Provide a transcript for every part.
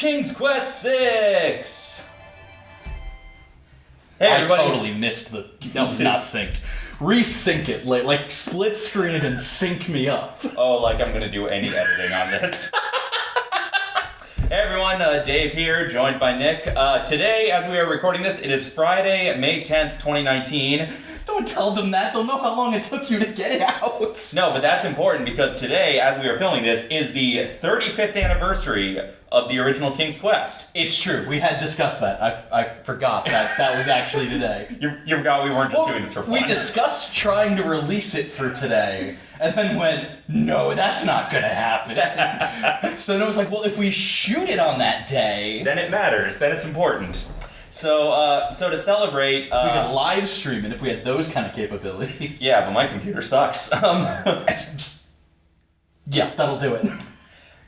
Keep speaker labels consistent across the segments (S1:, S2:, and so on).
S1: King's Quest Six. Hey
S2: I
S1: everybody!
S2: totally missed the. That was not synced. Resync it, like, like split screen it and sync me up.
S1: Oh, like I'm gonna do any editing on this. hey everyone, uh, Dave here, joined by Nick. Uh, today, as we are recording this, it is Friday, May 10th, 2019.
S2: Don't tell them that. They'll know how long it took you to get it out.
S1: No, but that's important because today, as we are filming this, is the 35th anniversary of the original King's Quest.
S2: It's true. We had discussed that. I, I forgot that that was actually today.
S1: You, you forgot we weren't just doing this for fun.
S2: we discussed trying to release it for today, and then went, no, that's not gonna happen. so then it was like, well, if we shoot it on that day,
S1: then it matters. Then it's important. So, uh, so to celebrate,
S2: we could
S1: uh,
S2: live stream it if we had those kind of capabilities.
S1: yeah, but my computer sucks. Um,
S2: Yeah, that'll do it.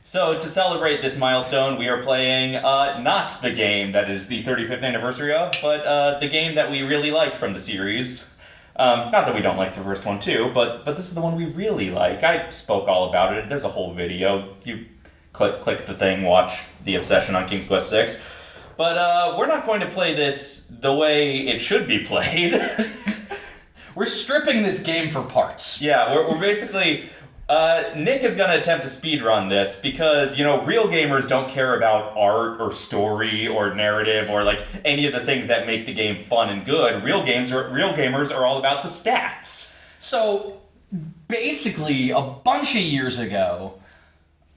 S1: so to celebrate this milestone, we are playing uh, not the game that is the 35th anniversary of, but uh, the game that we really like from the series. Um, not that we don't like the first one too, but but this is the one we really like. I spoke all about it. There's a whole video. You click click the thing, watch the obsession on King's Quest Six. But uh, we're not going to play this the way it should be played.
S2: We're stripping this game for parts.
S1: Yeah, we're, we're basically. Uh, Nick is going to attempt to speedrun this because, you know, real gamers don't care about art or story or narrative or like any of the things that make the game fun and good. Real games are real gamers are all about the stats.
S2: So basically, a bunch of years ago,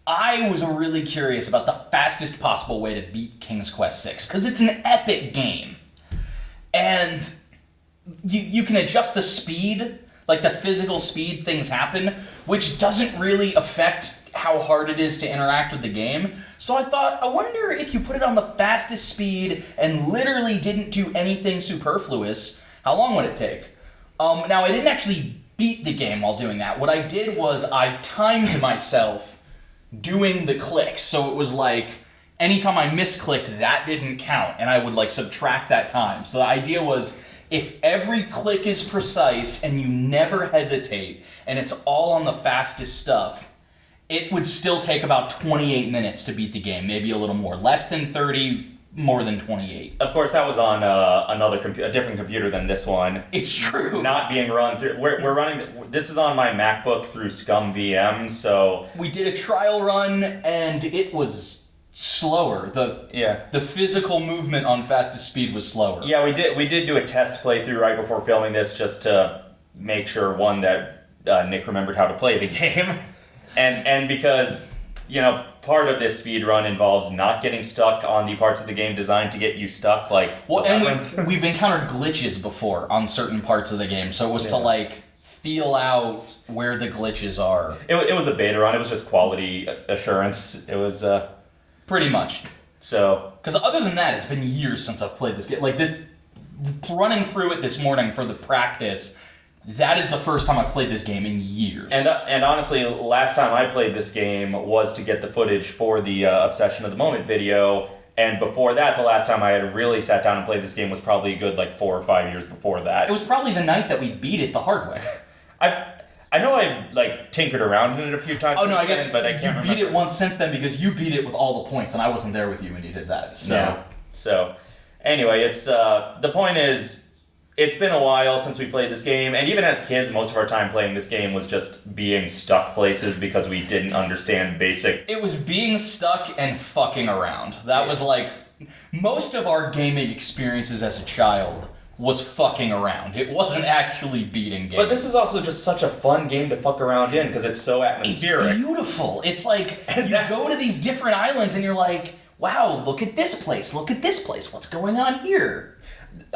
S2: I was really curious about the fastest possible way to beat King's Quest 6 because it's an epic game. And you, you can adjust the speed, like the physical speed things happen, which doesn't really affect how hard it is to interact with the game. So I thought, I wonder if you put it on the fastest speed and literally didn't do anything superfluous, how long would it take? Um, now, I didn't actually beat the game while doing that. What I did was I timed myself doing the clicks. So it was like anytime I misclicked, that didn't count, and I would like subtract that time. So the idea was if every click is precise and you never hesitate, and it's all on the fastest stuff, it would still take about 28 minutes to beat the game, maybe a little more. Less than 30, more than 28.
S1: Of course, that was on uh, another compu- a different computer than this one.
S2: It's true.
S1: Not being run through. We're, we're running. This is on my MacBook through ScummVM. So
S2: we did a trial run and it was slower. The
S1: yeah.
S2: the physical movement on fastest speed was slower.
S1: Yeah, we did. We did do a test playthrough right before filming this, just to make sure one that uh, Nick remembered how to play the game, and and because you know part of this speed run involves not getting stuck on the parts of the game designed to get you stuck, like
S2: Well, and
S1: labyrinth.
S2: we, we've encountered glitches before on certain parts of the game, so it was to like feel out where the glitches are.
S1: it, it was a beta run. It was just quality assurance. It was uh,
S2: Pretty much.
S1: so
S2: Because other than that, it's been years since I've played this game. Like the running through it this morning for the practice. That is the first time I played this game in years.
S1: And uh, and honestly, last time I played this game was to get the footage for the uh, Obsession of the Moment video. And before that, the last time I had really sat down and played this game was probably a good like four or five years before that.
S2: it was probably the night that we beat it the hard way.
S1: I've I know I've like tinkered around in it a few times.
S2: Oh no, I guess
S1: then, but I can't
S2: you
S1: remember.
S2: beat it once since then because you beat it with all the points, and I wasn't there with you when you did that. So
S1: No. So anyway, it's uh, the point is. It's been a while since we played this game, and even as kids, most of our time playing this game was just being stuck places because we didn't understand basic
S2: it was being stuck and fucking around. That was like most of our gaming experiences as a child was fucking around. It wasn't actually beating games.
S1: But this is also just such a fun game to fuck around in because it's so atmospheric.
S2: it's beautiful. It's like you go to these different islands and you're like, wow, look at this place, look at this place. What's going on here?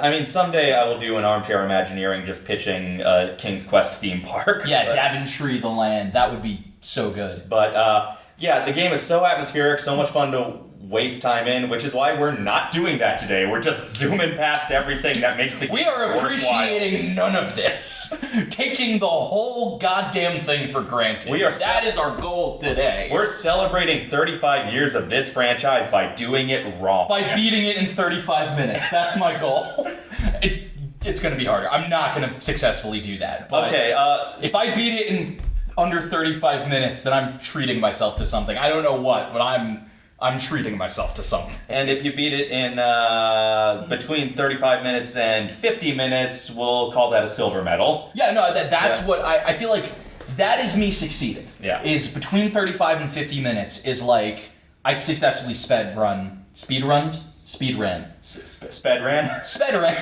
S1: I mean, someday I will do an armchair Imagineering just pitching a King's Quest theme park.
S2: Yeah,
S1: but,
S2: Daventry, the land. That would be so good.
S1: but uh, yeah, the game is so atmospheric, so much fun to waste time in, which is why we're not doing that today. We're just zooming past everything that makes the
S2: We are
S1: worthwhile.
S2: appreciating none of this. Taking the whole goddamn thing for granted.
S1: We are-
S2: That is our goal today.
S1: We're celebrating 35 years of this franchise by doing it wrong.
S2: by beating it in 35 minutes. That's my goal. It's it's gonna be harder. I'm not gonna successfully do that.
S1: Okay, uh,
S2: If I beat it in under 35 minutes, then I'm treating myself to something. I don't know what, but I'm I'm treating myself to something.
S1: And if you beat it in uh, between 35 minutes and 50 minutes, we'll call that a silver medal.
S2: Yeah, no, that that's
S1: Yeah.
S2: what I, I feel like that is me succeeding.
S1: Yeah.
S2: Is between 35 and 50 minutes is like I successfully sped run, speed run, speed ran.
S1: Sp- sped ran.
S2: Sped ran.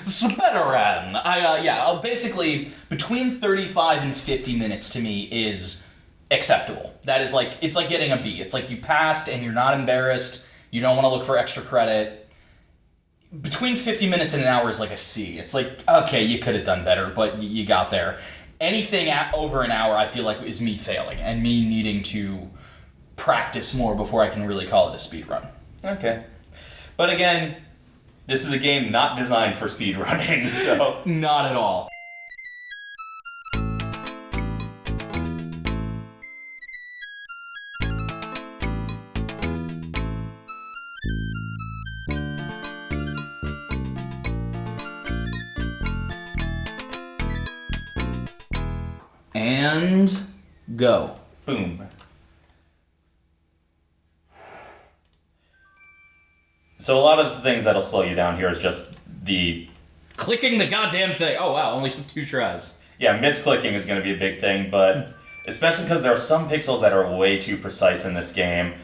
S2: sped ran. I, uh, yeah, uh, basically between 35 and 50 minutes to me is acceptable. That is like, it's like getting a B. It's like you passed and you're not embarrassed. You don't want to look for extra credit. Between 50 minutes and an hour is like a C. It's like, okay, you could have done better, but y- you got there. Anything at over an hour, I feel like, is me failing and me needing to practice more before I can really call it a speed run.
S1: Okay. But again, this is a game not designed for speed running, so.
S2: Not at all. And go.
S1: Boom. So a lot of the things that'll slow you down here is just the
S2: Clicking the goddamn thing. Oh wow, only took two tries.
S1: yeah misclicking is going to be a big thing, but especially because there are some pixels that are way too precise in this game,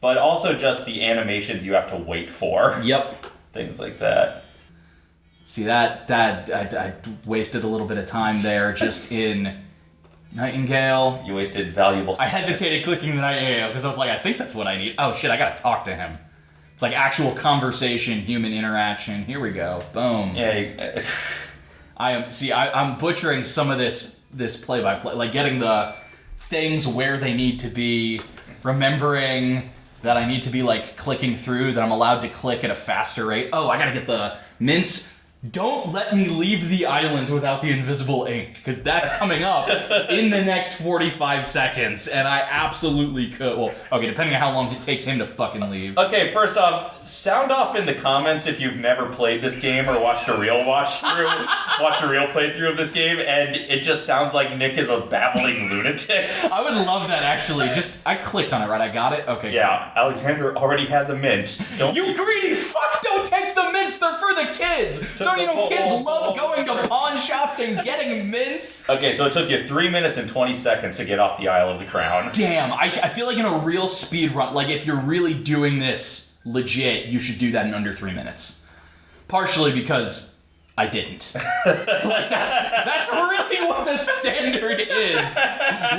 S1: but also just the animations you have to wait for,
S2: Yep.
S1: things like that.
S2: See that that I, I wasted a little bit of time there just in Nightingale.
S1: You wasted valuable.
S2: I hesitated clicking the Nightingale because I was like, I think that's what I need. Oh shit, I gotta talk to him. It's like actual conversation, human interaction. Here we go. Boom.
S1: Yeah. You,
S2: I am see. I, I'm butchering some of this this play by play, like getting the things where they need to be, remembering that I need to be like clicking through. That I'm allowed to click at a faster rate. Oh, I gotta get the mince. Don't let me leave the island without the invisible ink, because that's coming up in the next 45 seconds, and I absolutely could. Well, okay, depending on how long it takes him to fucking leave.
S1: Okay, first off, sound off in the comments if you've never played this game or watched a real watch through, watched a real playthrough of this game, and it just sounds like Nick is a babbling lunatic.
S2: I would love that actually. Just I clicked on it, right? I got it. Okay.
S1: Yeah, Alexander already has a mint. Don't
S2: You greedy fuck! Don't take the mints. They're for the kids. Don't you know kids love going to pawn shops and getting mints?
S1: Okay, so it took you three minutes and twenty seconds to get off the Isle of the Crown.
S2: Damn, I, I feel like in a real speed run, like if you're really doing this legit, you should do that in under three minutes. Partially because I didn't. like that's that's really what the standard is.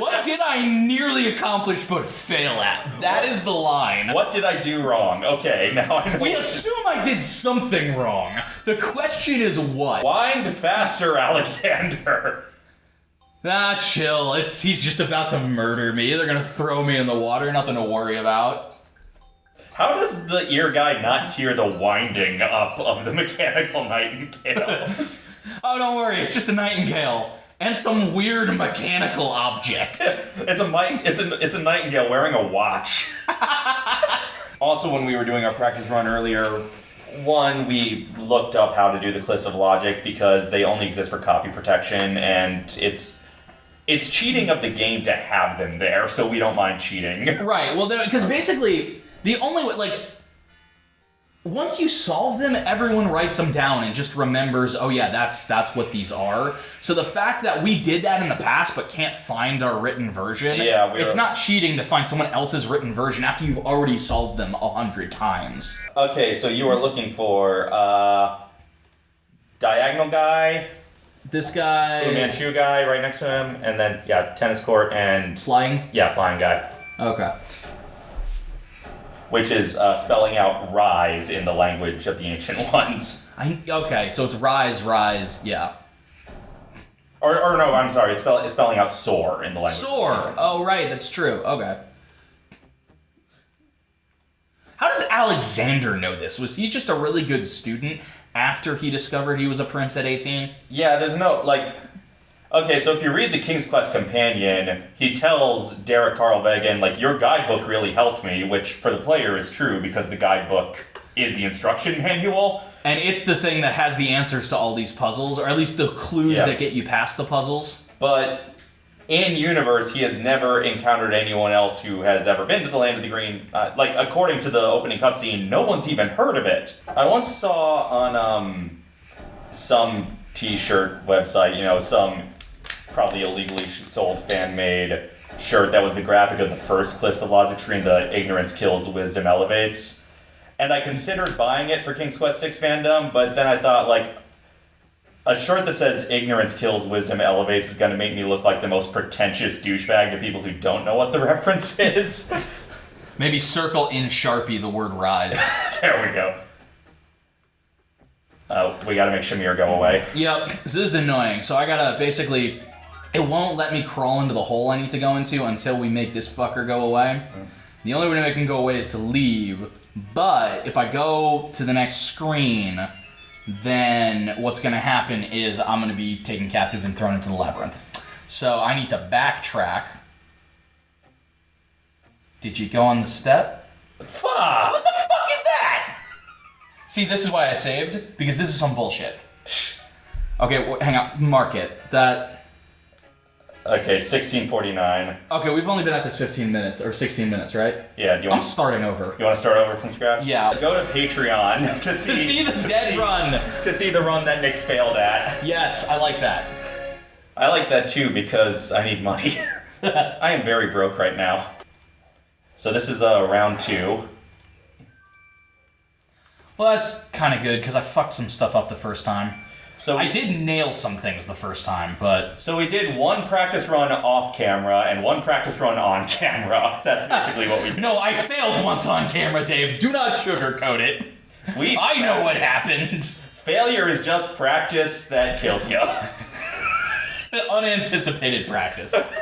S2: What did I nearly accomplish but fail at? That is the line.
S1: What did I do wrong? Okay, now I know.
S2: We assume I did something wrong. The question is what?
S1: Wind faster, Alexander.
S2: Ah, chill. It's he's just about to murder me. They're gonna throw me in the water. Nothing to worry about.
S1: How does the ear guy not hear the winding up of the mechanical nightingale?
S2: Oh, don't worry. It's just a nightingale and some weird mechanical object.
S1: It's a mic. It's a it's a nightingale wearing a watch. also, when we were doing our practice run earlier, one we looked up how to do the cliffs of logic because they only exist for copy protection, and it's it's cheating of the game to have them there, so we don't mind cheating.
S2: right. Well, because basically the only way, like, once you solve them, everyone writes them down and just remembers. Oh yeah, that's that's what these are. So the fact that we did that in the past but can't find our written version,
S1: Yeah,
S2: it's
S1: were-
S2: not cheating to find someone else's written version after you've already solved them a hundred times.
S1: Okay, so you are looking for uh, diagonal guy,
S2: This
S1: Fu
S2: guy
S1: Manchu guy right next to him, and then yeah, tennis court and
S2: flying.
S1: yeah, flying guy.
S2: Okay.
S1: Which is uh, spelling out rise in the language of the ancient ones.
S2: I okay. So it's rise, rise. Yeah.
S1: Or, or no, I'm sorry, it's, spell, it's spelling out soar in the language.
S2: Soar. Oh right, that's true. Okay. How does Alexander know this? Was he just a really good student after he discovered he was a prince at 18?
S1: Yeah, there's no, like. Okay, so if you read the King's Quest Companion, he tells Derek Karlavaegen, like, your guidebook really helped me, which for the player is true because the guidebook is the instruction manual.
S2: And it's the thing that has the answers to all these puzzles, or at least the clues
S1: Yeah.
S2: that get you past the puzzles.
S1: But in universe, he has never encountered anyone else who has ever been to the Land of the Green. Uh, like, according to the opening cutscene, no one's even heard of it. I once saw on um, some T-shirt website, you know, some probably illegally sold fan-made shirt that was the graphic of the first Cliffs of Logic screen, the ignorance kills, wisdom elevates. And I considered buying it for King's Quest VI fandom, but then I thought, like, a shirt that says ignorance kills, wisdom elevates is going to make me look like the most pretentious douchebag to people who don't know what the reference is.
S2: Maybe circle in Sharpie the word rise.
S1: there we go. Uh, we gotta make Shamir go away.
S2: Yep, this is annoying. So I gotta basically, it won't let me crawl into the hole I need to go into until we make this fucker go away. The only way to make him go away is to leave. But if I go to the next screen, then what's gonna happen is I'm gonna be taken captive and thrown into the labyrinth. So I need to backtrack. Did you go on the step?
S1: Fuck!
S2: What the fuck is that? See, this is why I saved, because this is some bullshit. Okay, hang on, mark it. That.
S1: Okay, 1649.
S2: Okay, we've only been at this 15 minutes, or 16 minutes, right?
S1: Yeah, do you
S2: I'm
S1: want,
S2: starting over.
S1: you want to start over from scratch?
S2: Yeah.
S1: Go to Patreon to see,
S2: To see the dead
S1: see-
S2: run!
S1: To see the run that Nick failed at.
S2: Yes, I like that.
S1: I like that too because I need money. I am very broke right now. So this is uh, round two.
S2: Well, that's kind of good, because I fucked some stuff up the first time.
S1: So
S2: I did nail some things the first time, but.
S1: So we did one practice run off camera and one practice run on camera. That's basically what we did.
S2: No, I failed once on camera, Dave. Do not sugarcoat it.
S1: We
S2: I know what happened.
S1: Failure is just practice that kills you.
S2: Unanticipated practice.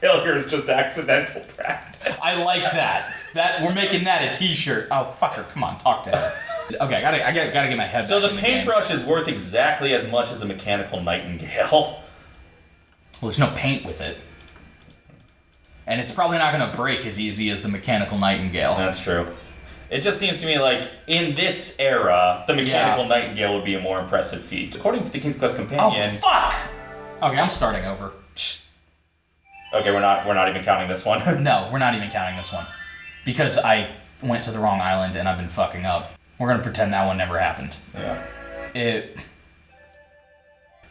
S1: Failure is just accidental practice.
S2: I like that. That we're making that a T-shirt. Oh fucker, come on, talk to him. Okay, I gotta, I gotta, gotta get my head. Back. So the
S1: paintbrush is worth exactly as much as a mechanical nightingale.
S2: Well, there's no paint with it, and it's probably not gonna break as easy as the mechanical nightingale.
S1: That's true. It just seems to me like in this era, the mechanical
S2: Yeah.
S1: nightingale would be a more impressive feat. According to the King's Quest Companion.
S2: Oh fuck! Okay, I'm starting over.
S1: okay, we're not we're not even counting this one.
S2: No, we're not even counting this one because I went to the wrong island and I've been fucking up. We're gonna pretend that one never happened.
S1: yeah.
S2: It.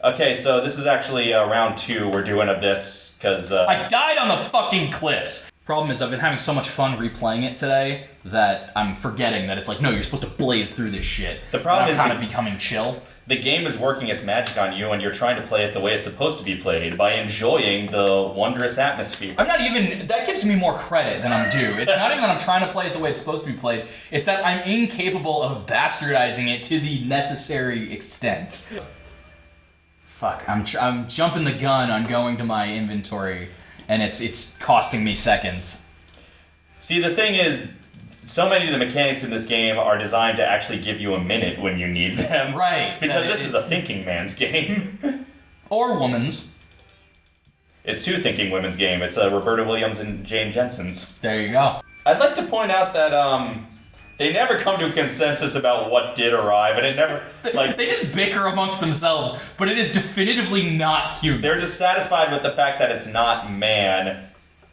S1: Okay, so this is actually uh, round two we're doing of this because uh,
S2: I died on the fucking cliffs. Problem is, I've been having so much fun replaying it today that I'm forgetting that it's like, no, you're supposed to blaze through this shit.
S1: The problem is
S2: kind of becoming chill.
S1: the game is working its magic on you, and you're trying to play it the way it's supposed to be played by enjoying the wondrous atmosphere.
S2: I'm not even. That gives me more credit than I'm due. It's not even that I'm trying to play it the way it's supposed to be played. It's that I'm incapable of bastardizing it to the necessary extent. Fuck, I'm tr- I'm jumping the gun on going to my inventory, and it's it's costing me seconds.
S1: See, the thing is, so many of the mechanics in this game are designed to actually give you a minute when you need them.
S2: Right,
S1: Because this
S2: it-
S1: is a thinking man's game.
S2: Or woman's.
S1: it's two thinking women's game. It's uh, Roberta Williams and Jane Jensen's.
S2: There you go.
S1: I'd like to point out that um, they never come to a consensus about what did arrive, and it never like
S2: They just bicker amongst themselves, but it is definitively not human.
S1: they're just satisfied with the fact that it's not man.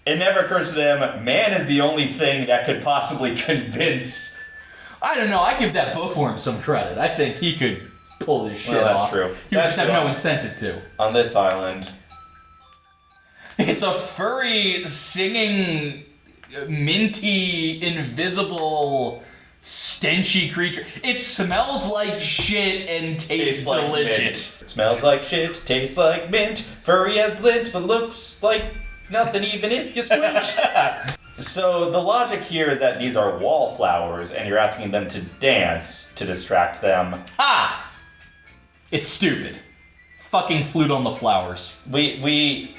S1: It never occurs to them man is the only thing that could possibly convince.
S2: I don't know. I give that bookworm some credit. I think he could pull this shit
S1: Well, that's
S2: off.
S1: true.
S2: He
S1: That's
S2: just have no incentive to.
S1: On this island,
S2: It's a furry, singing, minty, invisible, stenchy creature. It smells like shit and tastes,
S1: like
S2: delicious.
S1: mint. Smells like shit, tastes like mint, furry as lint, but looks like nothing even if you squint. so the logic here is that these are wallflowers, and you're asking them to dance to distract them.
S2: Ha! It's stupid. Fucking flute on the flowers.
S1: We we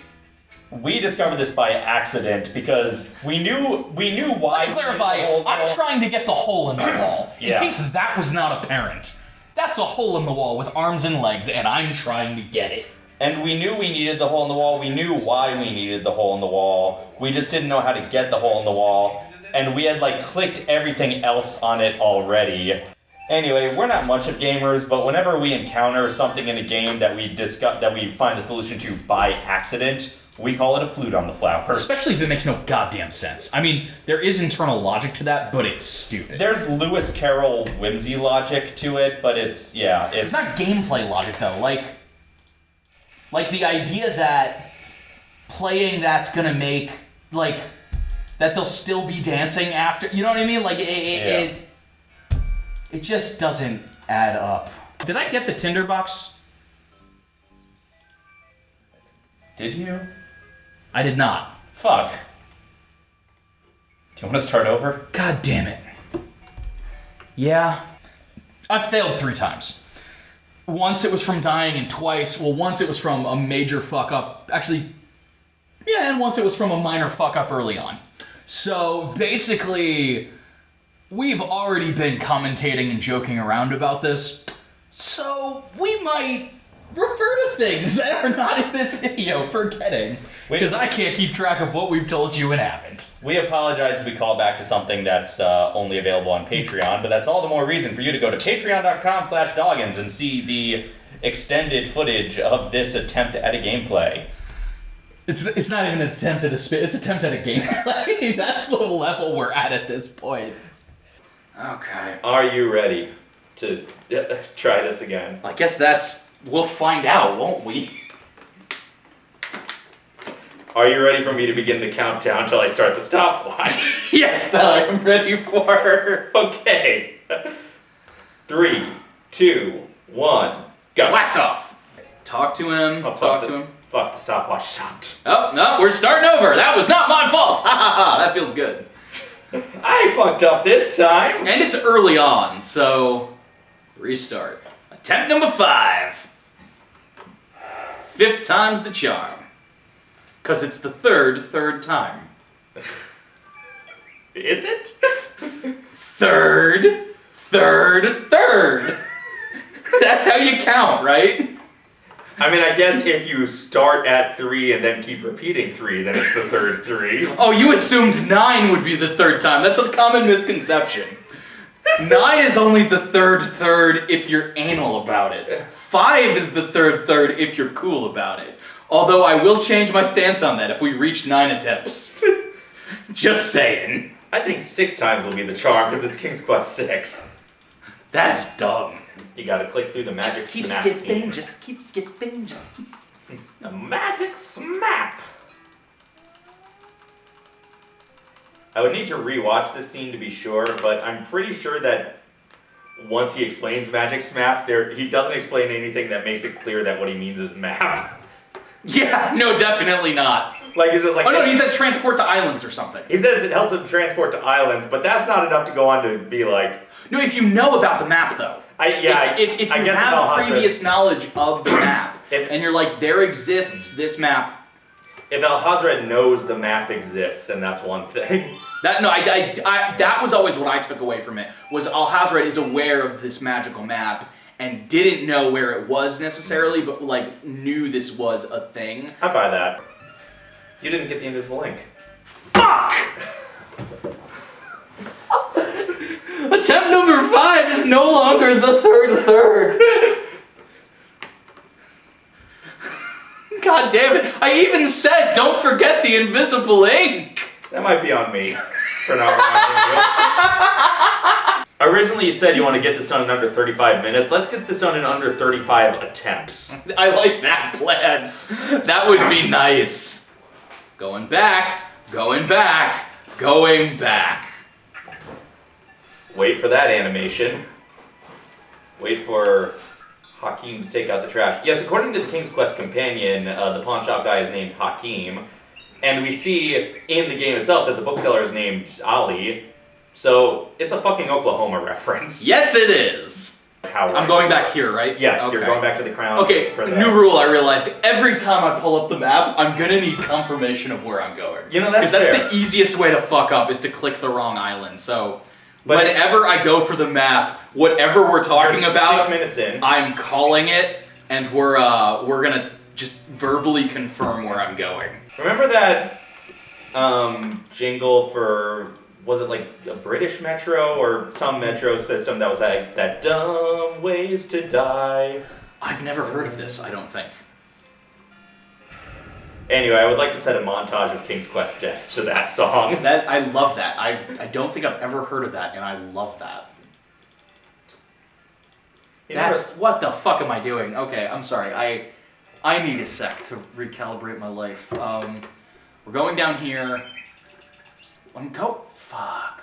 S1: we discovered this by accident because we knew we knew why.
S2: Let me clarify. I'm trying to get the hole in the wall. In
S1: Yeah.
S2: case that was not apparent. That's a hole in the wall with arms and legs, and I'm trying to get it.
S1: And we knew we needed the hole in the wall. We knew why we needed the hole in the wall. We just didn't know how to get the hole in the wall. And we had like clicked everything else on it already. Anyway, we're not much of gamers, but whenever we encounter something in a game that we discuss that we find the solution to by accident, We call it a flute on the flower.
S2: Especially if it makes no goddamn sense. I mean, there is internal logic to that, but it's stupid.
S1: There's Lewis Carroll whimsy logic to it, but it's yeah, it's
S2: It's not gameplay logic though. Like, like the idea that playing that's gonna make like that they'll still be dancing after. You know what I mean? Like it, it,
S1: Yeah.
S2: it, it just doesn't add up. Did I get the tinderbox?
S1: Did you?
S2: I did not.
S1: Fuck. Do you want to start over?
S2: God damn it. Yeah. I've failed three times. Once it was from dying, and twice, well, once it was from a major fuck up. Actually, yeah, and once it was from a minor fuck up early on. So basically, we've already been commentating and joking around about this. So we might refer to things that are not in this video, forgetting. Because I can't keep track of what we've told you and haven't.
S1: We apologize if we call back to something that's uh, only available on Patreon, but that's all the more reason for you to go to patreon.com slash doggins and see the extended footage of this attempt at a gameplay.
S2: It's, it's not even an attempt at a spit. It's attempt at a gameplay. That's the level we're at at this point. Okay.
S1: Are you ready to uh, try this again?
S2: I guess that's. We'll find out, won't we?
S1: Are you ready for me to begin the countdown till I start the stopwatch?
S2: yes, I am ready for.
S1: okay. Three, two, one, go.
S2: Blast off. Talk to him.
S1: Oh,
S2: talk
S1: the,
S2: to him.
S1: Fuck, the stopwatch stopped.
S2: Oh no, we're starting over. That was not my fault. Ha ha ha. That feels good.
S1: I fucked up this time.
S2: And it's early on, so restart. Attempt number five. Fifth time's the charm. Cause it's the third, third time.
S1: Is it?
S2: Third, third, third. That's how you count, right?
S1: I mean, I guess if you start at three and then keep repeating three, then it's the third three.
S2: Oh, you assumed nine would be the third time. That's a common misconception. Nine is only the third third if you're anal about it. Five is the third third if you're cool about it. Although I will change my stance on that if we reach nine attempts. Just saying.
S1: I think six times will be the charm because it's King's Quest six.
S2: That's dumb.
S1: You gotta click through the magic
S2: Just keep
S1: snap
S2: skipping,
S1: scene.
S2: just keep skipping, just keep.
S1: A magic smap. I would need to rewatch this scene to be sure, but I'm pretty sure that once he explains magic smap, there he doesn't explain anything that makes it clear that what he means is map.
S2: Yeah, no, definitely not.
S1: Like it's just like
S2: Oh no, he says transport to islands or something.
S1: He says it helps him transport to islands, but that's not enough to go on to be like,
S2: No, if you know about the map though.
S1: I yeah,
S2: if, if, if
S1: I
S2: you have previous knowledge of the map,
S1: If-
S2: and you're like, there exists this map.
S1: If Alhazred knows the map exists, then that's one thing.
S2: That no, I, I, I that was always what I took away from it was Alhazred is aware of this magical map and didn't know where it was necessarily, but like knew this was a thing.
S1: I buy that. You didn't get the invisible ink.
S2: Fuck! Attempt number five is no longer the third third. God damn it! I even said don't forget the invisible ink.
S1: That might be on me for not reminding you. Originally, you said you want to get this done in under 35 minutes. Let's get this done in under 35 attempts.
S2: I like that plan. That would be nice. Going back, going back, going back.
S1: Wait for that animation. Wait for Hakim to take out the trash. Yes, according to the King's Quest companion, uh, the pawn shop guy is named Hakim. And we see in the game itself that the bookseller is named Ali. So it's a fucking Oklahoma reference.
S2: Yes, it is.
S1: How
S2: I'm going back here, right?
S1: Yes, you're going back to the crown.
S2: Okay, new rule I realized. Every time I pull up the map, I'm gonna need confirmation of where I'm going.
S1: You know, that's
S2: Because that's the easiest way to fuck up is to click the wrong island. So
S1: But-
S2: whenever I go for the map, whatever we're talking about,
S1: six minutes in.
S2: I'm calling it, and we're uh we're gonna just verbally confirm where I'm going.
S1: Remember that um, jingle for was it like a British metro or some metro system that was that that dumb ways to die?
S2: I've never heard of this. I don't think.
S1: Anyway, I would like to set a montage of King's Quest deaths to that song.
S2: That I love that. I I don't think I've ever heard of that, and I love that.
S1: You
S2: That's what the fuck am I doing? Okay, I'm sorry. I I need a sec to recalibrate my life. Um, we're going down here. I'm go. Fuck.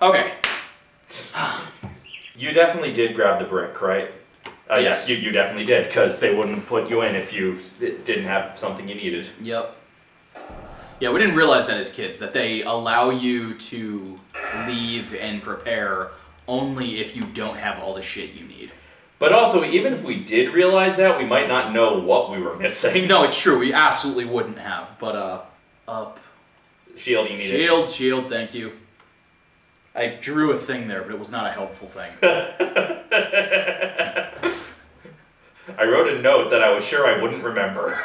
S2: Okay.
S1: You definitely did grab the brick, right? Uh, yes,
S2: Yes.
S1: you, you definitely did, because they wouldn't put you in if you didn't have something you needed.
S2: Yep. Yeah, we didn't realize that as kids that they allow you to leave and prepare only if you don't have all the shit you need.
S1: But also, even if we did realize that, we might not know what we were missing.
S2: No, it's true. We absolutely wouldn't have. But uh, up.
S1: Shield you needed.
S2: Shield, shield. Thank you. I drew a thing there, but it was not a helpful thing.
S1: I wrote a note that I was sure I wouldn't remember.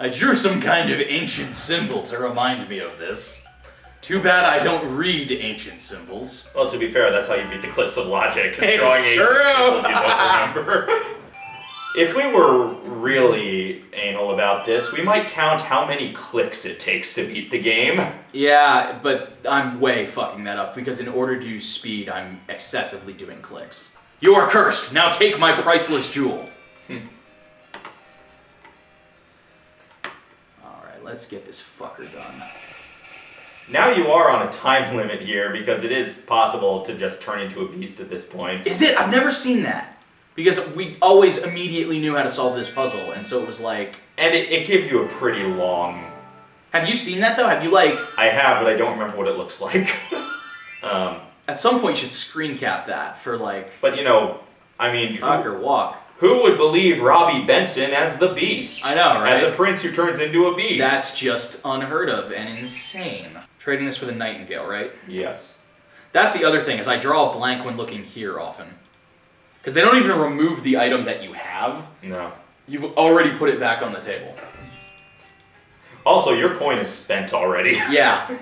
S2: I drew some kind of ancient symbol to remind me of this. Too bad I don't read ancient symbols.
S1: well, to be fair, that's how you beat the cliffs of logic.
S2: It's
S1: drawing
S2: true.
S1: symbols you don't remember. if we were really anal about this, we might count how many clicks it takes to beat the game.
S2: Yeah, but I'm way fucking that up because in order to speed, I'm excessively doing clicks. You are cursed. Now take my priceless jewel. All right, let's get this fucker done.
S1: Now you are on a time limit here because it is possible to just turn into a beast at this point.
S2: Is it? I've never seen that because we always immediately knew how to solve this puzzle, and so it was like,
S1: And it, it gives you a pretty long.
S2: have you seen that though? Have you like
S1: I have, but I don't remember what it looks like. um,
S2: at some point you should screen cap that for like
S1: but you know, I mean, who,
S2: fuck or walk.
S1: who would believe Robby Benson as the beast?
S2: I know, right?
S1: As a prince who turns into a beast.
S2: That's just unheard of and insane. Trading this for the nightingale, right?
S1: yes.
S2: That's the other thing is I draw a blank when looking here often. Because they don't even remove the item that you have.
S1: No.
S2: You've already put it back on the table.
S1: Also, your coin is spent already.
S2: Yeah.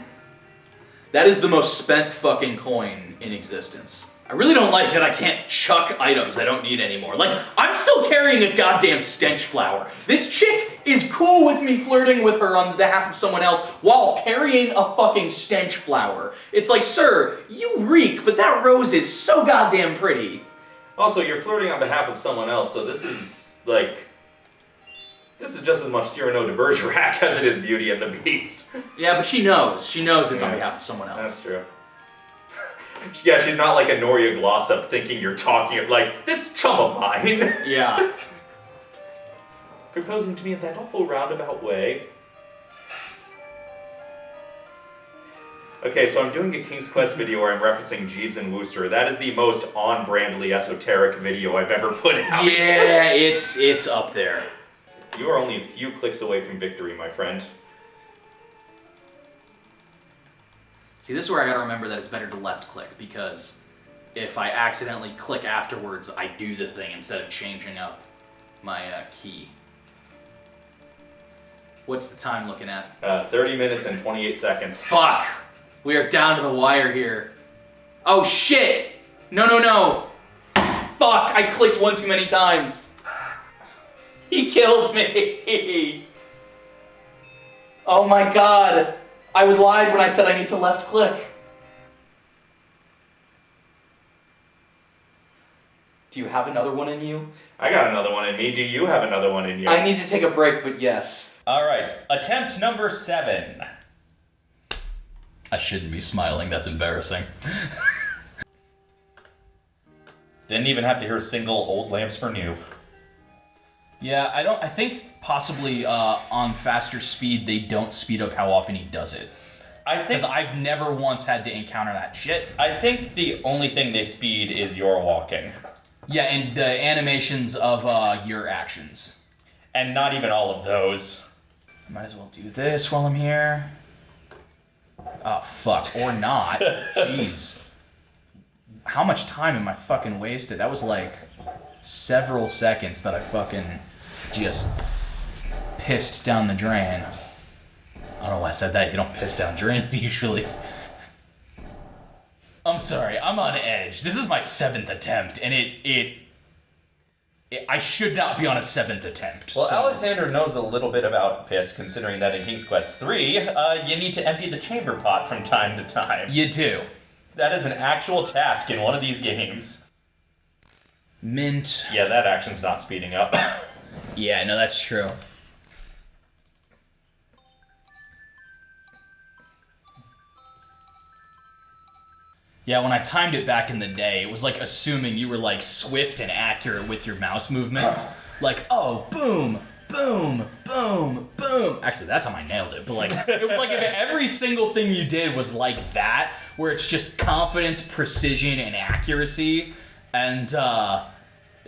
S2: That is the most spent fucking coin in existence. I really don't like that I can't chuck items I don't need anymore. Like, I'm still carrying a goddamn stench flower. This chick is cool with me flirting with her on behalf of someone else while carrying a fucking stench flower. It's like, sir, you reek, but that rose is so goddamn pretty.
S1: Also, you're flirting on behalf of someone else, so this is like. This is just as much Cyrano de Bergerac as it is Beauty and the Beast.
S2: Yeah, but she knows. She knows it's on behalf of someone else.
S1: That's true. yeah, she's not like Honoria Glossop thinking you're talking like this chum of mine.
S2: Yeah.
S1: Proposing to me in that awful roundabout way. Okay, so I'm doing a King's Quest video where I'm referencing Jeeves and Wooster. That is the most on-brandly esoteric video I've ever put out.
S2: Yeah, it's it's up there.
S1: You are only a few clicks away from victory, my friend.
S2: See, this is where I gotta remember that it's better to left click because if I accidentally click afterwards, I do the thing instead of changing up my uh, key. What's the time looking at?
S1: Uh, 30 minutes and 28 seconds.
S2: Fuck! We are down to the wire here. Oh shit! No, no, no! Fuck! I clicked one too many times. He killed me! Oh my god! I would lied when I said I need to left click. Do you have another one in you?
S1: I got another one in me. Do you have another one in you?
S2: I need to take a break, but yes.
S1: All right, attempt number seven.
S2: I shouldn't be smiling, that's embarrassing.
S1: Didn't even have to hear a single old lamps for new.
S2: Yeah, I don't. I think possibly uh, on faster speed they don't speed up how often he does it.
S1: I think
S2: Because I've never once had to encounter that shit.
S1: I think the only thing they speed is your walking,
S2: Yeah, and the animations of uh, your actions.
S1: and not even all of those.
S2: Might as well do this while I'm here. Oh fuck, or not. Jeez. How much time am I fucking wasted? That was like several seconds that I fucking just pissed down the drain. I don't know why I said that. You don't piss down drains usually. I'm sorry. I'm on edge. This is my seventh attempt, and it it I should not be on a seventh attempt.
S1: Well,
S2: so-
S1: Alexander knows a little bit about piss, considering that in King's Quest III, uh, you need to empty the chamber pot from time to time.
S2: you do.
S1: That is an actual task in one of these games.
S2: Mint.
S1: Yeah, that action's not speeding up.
S2: Yeah, no, that's true. Yeah, when I timed it back in the day, it was like assuming you were like swift and accurate with your mouse movements. Like, oh, boom, boom, boom, boom. Actually, that's how I nailed it. But like, it was like if every single thing you did was like that, where it's just confidence, precision, and accuracy. And uh,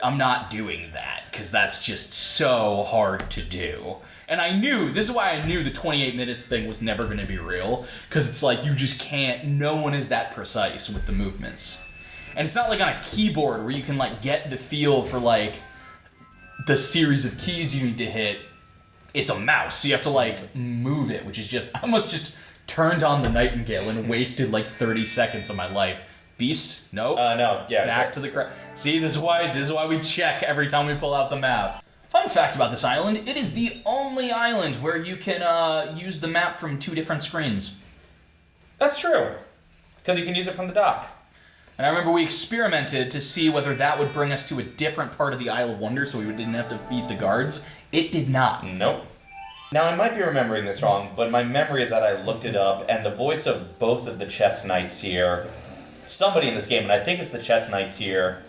S2: I'm not doing that because that's just so hard to do. And I knew this is why I knew the 28 minutes thing was never going to be real because it's like you just can't. No one is that precise with the movements, and it's not like on a keyboard where you can like get the feel for like the series of keys you need to hit. It's a mouse, so you have to like move it, which is just I almost just turned on the Nightingale and wasted like 30 seconds of my life. Beast, no
S1: Uh, no, yeah.
S2: back to the cra- See, this is why this is why we check every time we pull out the map. Fun fact about this island: it is the only island where you can uh, use the map from two different screens.
S1: That's true. Because you can use it from the dock.
S2: And I remember we experimented to see whether that would bring us to a different part of the Isle of Wonder, so we didn't have to beat the guards. It did not.
S1: Nope. Now, I might be remembering this wrong, but my memory is that I looked it up, and the voice of both of the chess knights here, somebody in this game, and I think it's the chess knights here,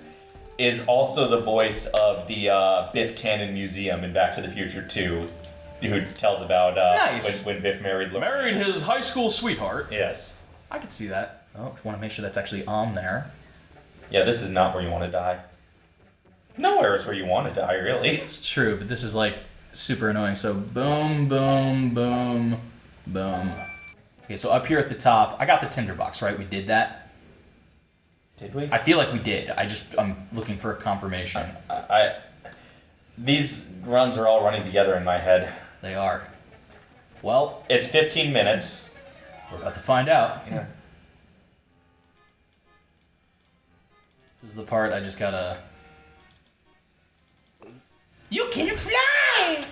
S1: is also the voice of the uh, Biff Tannen Museum in Back to the Future 2, who tells about uh,
S2: Nice.
S1: when, when Biff married Lorraine.
S2: Married his high school sweetheart.
S1: Yes.
S2: I could see that. Oh, want to make sure that's actually on there.
S1: Yeah, this is not where you want to die. Nowhere is where you want to die, really.
S2: It's true, but this is like super annoying. So boom, boom, boom, boom. Okay, so up here at the top, I got the tinderbox, right? We did that.
S1: Did we?
S2: I feel like we did. I just I'm looking for a confirmation.
S1: I, I these runs are all running together in my head.
S2: They are. Well,
S1: It's 15 minutes.
S2: we're about to find out.
S1: Yeah.
S2: This is the part I just gotta. You can fly.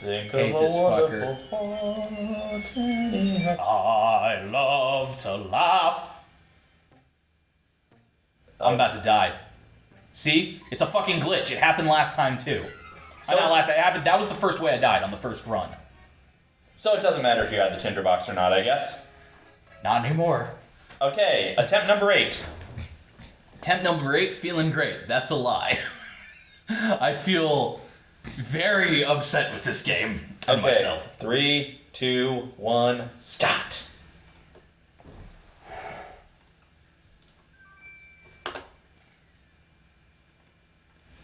S1: Think
S2: Hate
S1: of a
S2: this
S1: wonderful
S2: fucker. I love to laugh. I'm about to die. See? It's a fucking glitch. It happened last time too.
S1: So-
S2: not last time. It happened. That was the first way I died on the first run.
S1: So it doesn't matter if you had the tinderbox or not, I guess.
S2: Not anymore.
S1: Okay, attempt number eight.
S2: Attempt number eight, feeling great. That's a lie. I feel very upset with this game and
S1: Okay,
S2: myself.
S1: three, two, one, start.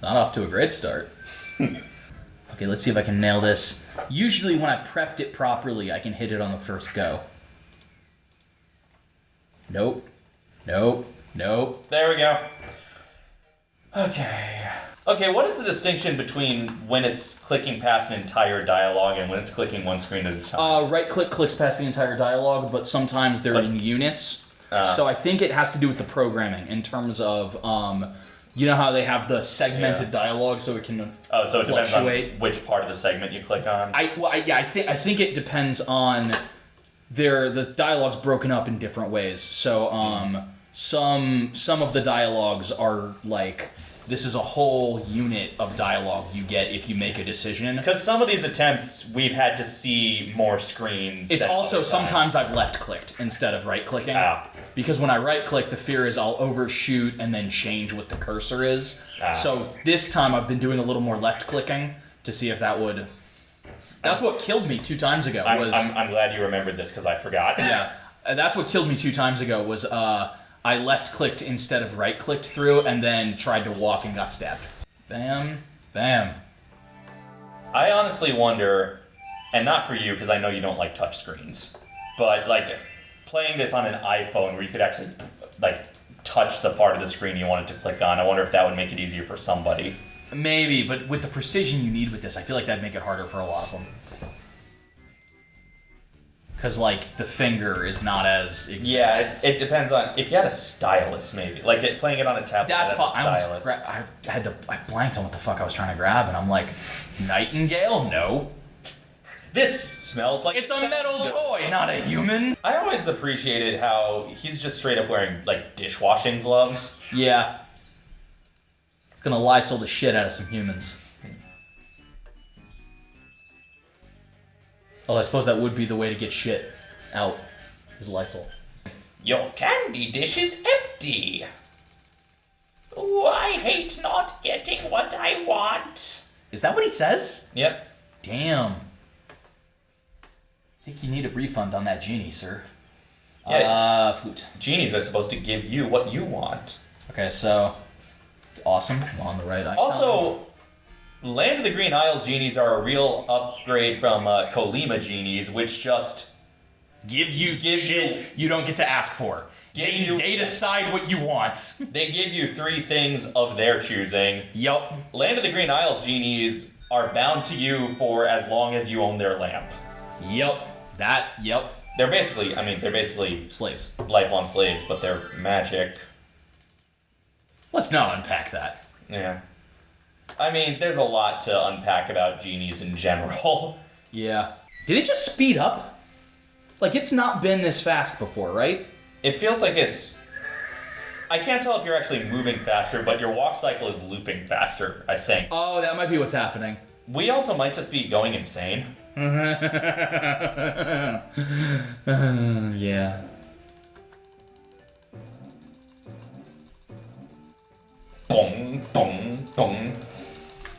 S2: Not off to a great start. okay, let's see if I can nail this. Usually, when I prepped it properly, I can hit it on the first go. Nope. Nope. Nope.
S1: There we go. Okay. Okay, what is the distinction between when it's clicking past an entire dialogue and when it's clicking one screen at a time?
S2: Uh, right click clicks past the entire dialogue, but sometimes they're in units.
S1: Uh.
S2: so I think it has to do with the programming in terms of, um, you know how they have the segmented
S1: Yeah.
S2: dialogue so it can
S1: oh, so it depends on
S2: fluctuate.
S1: which part of the segment you click on.
S2: I well, I, yeah, I think I think it depends on their the dialogue's broken up in different ways. So um, some some of the dialogues are like this is a whole unit of dialogue you get if you make a decision.
S1: Because some of these attempts, we've had to see more screens.
S2: It's also sometimes I've left clicked instead of right clicking.
S1: Ah.
S2: Because when I right click, the fear is I'll overshoot and then change what the cursor is.
S1: Ah.
S2: So this time I've been doing a little more left clicking to see if that would. That's what killed me two times ago.
S1: I'm,
S2: was
S1: I'm, I'm glad you remembered this because I forgot.
S2: yeah, that's what killed me two times ago. Was uh, I left clicked instead of right clicked through, and then tried to walk and got stabbed. Bam, bam.
S1: I honestly wonder, and not for you because I know you don't like touch screens, but like playing this on an iPhone where you could actually like touch the part of the screen you wanted to click on. I wonder if that would make it easier for somebody.
S2: Maybe, but with the precision you need with this, I feel like that'd make it harder for a lot of them. Because like the finger is not as exact.
S1: Yeah, it, it depends on if you had a stylus, maybe like it, playing it on a tablet.
S2: That's
S1: a
S2: I, gra- I had to. I blanked on what the fuck I was trying to grab, and I'm like, Nightingale? No,
S1: This smells like
S2: it's a metal toy, not a human.
S1: I always appreciated how he's just straight up wearing like dishwashing gloves.
S2: Yeah, it's gonna Lysol the shit out of some humans. Oh, I suppose that would be the way to get shit out. Is Lysol.
S1: Your candy dish is empty. Oh, I hate not getting what I want.
S2: Is that what he says?
S1: Yep.
S2: Damn. I think you need a refund on that genie, sir.
S1: Yeah.
S2: Uh, flute.
S1: Genies are supposed to give you what you want.
S2: Okay, so awesome. On the right icon.
S1: Also, Land of the Green Isles genies are a real upgrade from uh, Kolyma genies, which just
S2: give you
S1: give
S2: shit
S1: you-
S2: you don't get to ask for. They,
S1: you-
S2: they decide what you want.
S1: they give you three things of their choosing.
S2: yup.
S1: Land of the Green Isles genies are bound to you for as long as you own their lamp.
S2: Yup. That. Yup.
S1: They're basically, I mean, they're basically
S2: Slaves.
S1: lifelong slaves, but they're magic.
S2: Let's not unpack that.
S1: Yeah. I mean, there's a lot to unpack about genies in general.
S2: Yeah. Did it just speed up? Like it's not been this fast before, right?
S1: It feels like it's. I can't tell if you're actually moving faster, but your walk cycle is looping faster, I think.
S2: Oh, that might be what's happening.
S1: We also might just be going insane.
S2: yeah.
S1: Boom, boom, boom.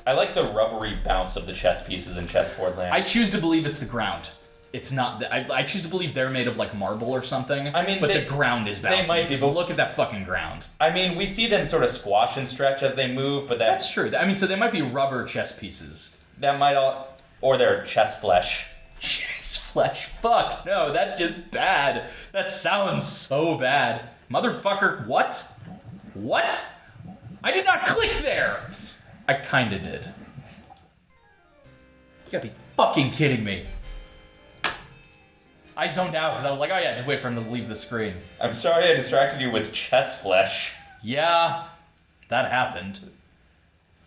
S1: I like the rubbery bounce of the chess pieces in chessboard land.
S2: I choose to believe it's the ground. It's not. The, I, I choose to believe they're made of like marble or something.
S1: I mean,
S2: but
S1: they-
S2: the ground is
S1: they
S2: bouncy.
S1: might be, but-
S2: look at that fucking ground.
S1: I mean, we see them sort of squash and stretch as they move, but that
S2: That's true. I mean, so they might be rubber chess pieces.
S1: that might all, or they're chess flesh.
S2: Chess flesh. Fuck. No, that's just bad. That sounds so bad. Motherfucker, what? What? I did not click there! I kinda did. You gotta be fucking kidding me. I zoned out because I was like, oh yeah, just wait for him to leave the screen.
S1: I'm sorry I distracted you with chess flesh.
S2: Yeah, that happened.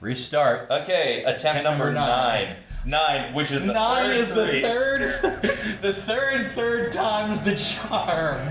S2: Restart.
S1: Okay, attempt
S2: Attempt
S1: number
S2: number nine.
S1: nine. Nine, which is the
S2: Nine
S1: third
S2: is the third, the third, third time's the charm.